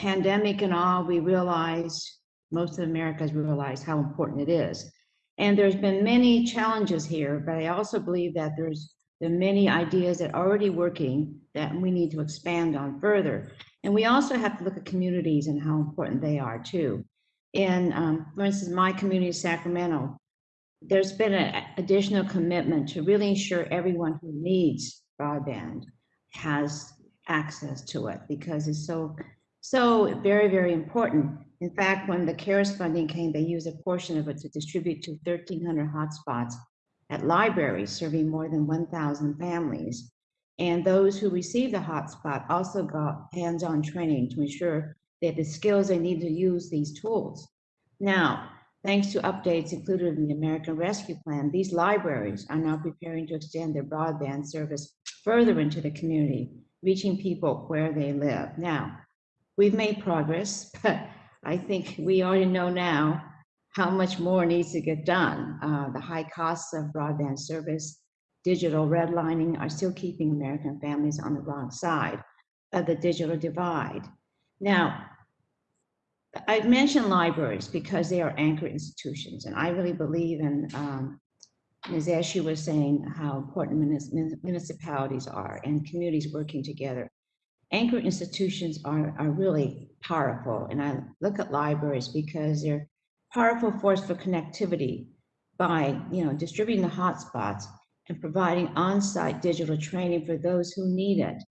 pandemic and all, we realized, most of America has realized how important it is. And there's been many challenges here, but I also believe that there's there many ideas that are already working that we need to expand on further. And we also have to look at communities and how important they are too. In, um, for instance, my community, Sacramento, there's been an additional commitment to really ensure everyone who needs broadband has access to it because it's so, so very, very important. In fact, when the CARES funding came, they used a portion of it to distribute to 1,300 hotspots at libraries serving more than 1,000 families. And those who received the hotspot also got hands-on training to ensure they had the skills they need to use these tools. Now, thanks to updates included in the American Rescue Plan, these libraries are now preparing to extend their broadband service further into the community, reaching people where they live. Now, we've made progress, but I think we already know now how much more needs to get done. Uh, the high costs of broadband service, digital redlining are still keeping American families on the wrong side of the digital divide. Now, I've mentioned libraries because they are anchor institutions, and I really believe in, um, Ms. Eshoo was saying how important municipalities are and communities working together anchor institutions are, are really powerful. And I look at libraries because they're powerful force for connectivity by, you know, distributing the hotspots and providing on-site digital training for those who need it.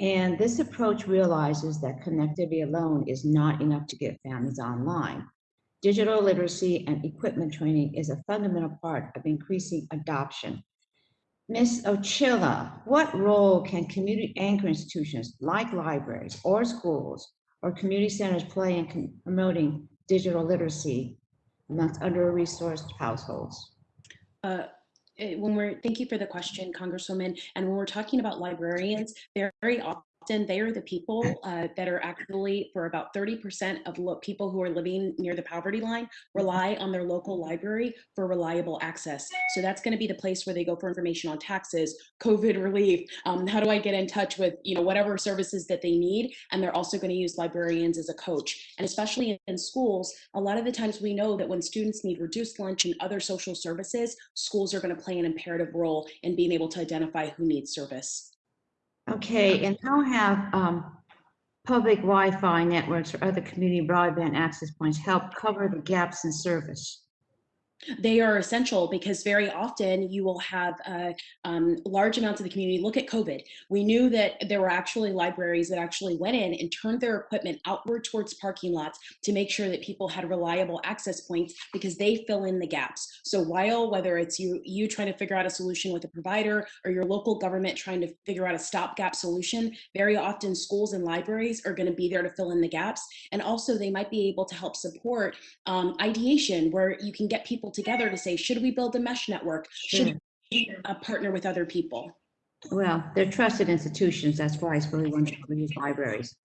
And this approach realizes that connectivity alone is not enough to get families online. Digital literacy and equipment training is a fundamental part of increasing adoption Ms. Ochillo, what role can community anchor institutions like libraries or schools or community centers play in promoting digital literacy amongst under-resourced households? Uh, eh, when we're, thank you for the question, Congresswoman. And when we're talking about librarians, very often often they are the people uh, that are actually for about 30% of people who are living near the poverty line rely on their local library for reliable access. So that's going to be the place where they go for information on taxes, COVID relief, um, how do I get in touch with, you know, whatever services that they need. And they're also going to use librarians as a coach. And especially in schools, a lot of the times we know that when students need reduced lunch and other social services, schools are going to play an imperative role in being able to identify who needs service. Okay, and how have um, public Wi-Fi networks or other community broadband access points help cover the gaps in service? They are essential because very often you will have uh, um, large amounts of the community look at COVID. We knew that there were actually libraries that actually went in and turned their equipment outward towards parking lots to make sure that people had reliable access points because they fill in the gaps. So while whether it's you you trying to figure out a solution with a provider or your local government trying to figure out a stopgap solution, very often schools and libraries are going to be there to fill in the gaps. And also they might be able to help support um, ideation where you can get people people together to say, should we build a mesh network? Should we uh, partner with other people? Well, they're trusted institutions. That's why it's really wonderful to use libraries.